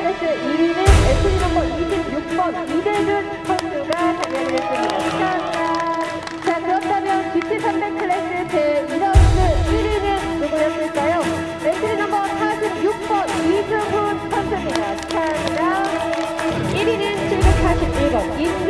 클래스 2위는 엔트리 넘버 26번 이대준 선수가 장려를 했습니다. 축하합니다. 자, 그렇다면 GT 300 클래스 제2라운드 1위는 누구였을까요? 엔트리 넘버 46번 이승훈 선수입니다. 축하합니다. 1위는 741번 임규